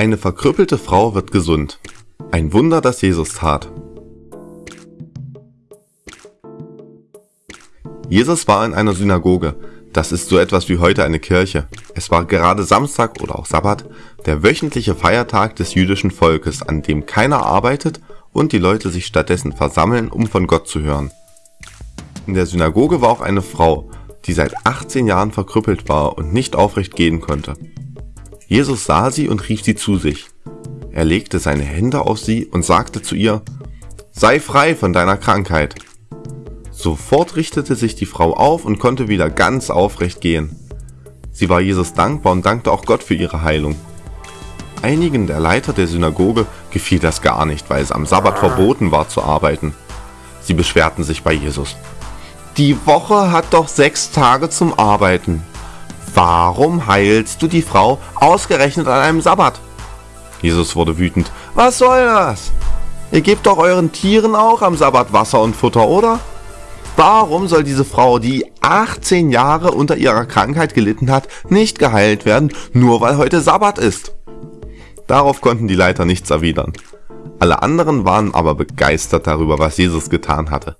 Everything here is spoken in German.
Eine verkrüppelte Frau wird gesund. Ein Wunder, das Jesus tat. Jesus war in einer Synagoge. Das ist so etwas wie heute eine Kirche. Es war gerade Samstag oder auch Sabbat, der wöchentliche Feiertag des jüdischen Volkes, an dem keiner arbeitet und die Leute sich stattdessen versammeln, um von Gott zu hören. In der Synagoge war auch eine Frau, die seit 18 Jahren verkrüppelt war und nicht aufrecht gehen konnte. Jesus sah sie und rief sie zu sich. Er legte seine Hände auf sie und sagte zu ihr, Sei frei von deiner Krankheit. Sofort richtete sich die Frau auf und konnte wieder ganz aufrecht gehen. Sie war Jesus dankbar und dankte auch Gott für ihre Heilung. Einigen der Leiter der Synagoge gefiel das gar nicht, weil es am Sabbat verboten war zu arbeiten. Sie beschwerten sich bei Jesus. Die Woche hat doch sechs Tage zum Arbeiten. Warum heilst du die Frau ausgerechnet an einem Sabbat? Jesus wurde wütend. Was soll das? Ihr gebt doch euren Tieren auch am Sabbat Wasser und Futter, oder? Warum soll diese Frau, die 18 Jahre unter ihrer Krankheit gelitten hat, nicht geheilt werden, nur weil heute Sabbat ist? Darauf konnten die Leiter nichts erwidern. Alle anderen waren aber begeistert darüber, was Jesus getan hatte.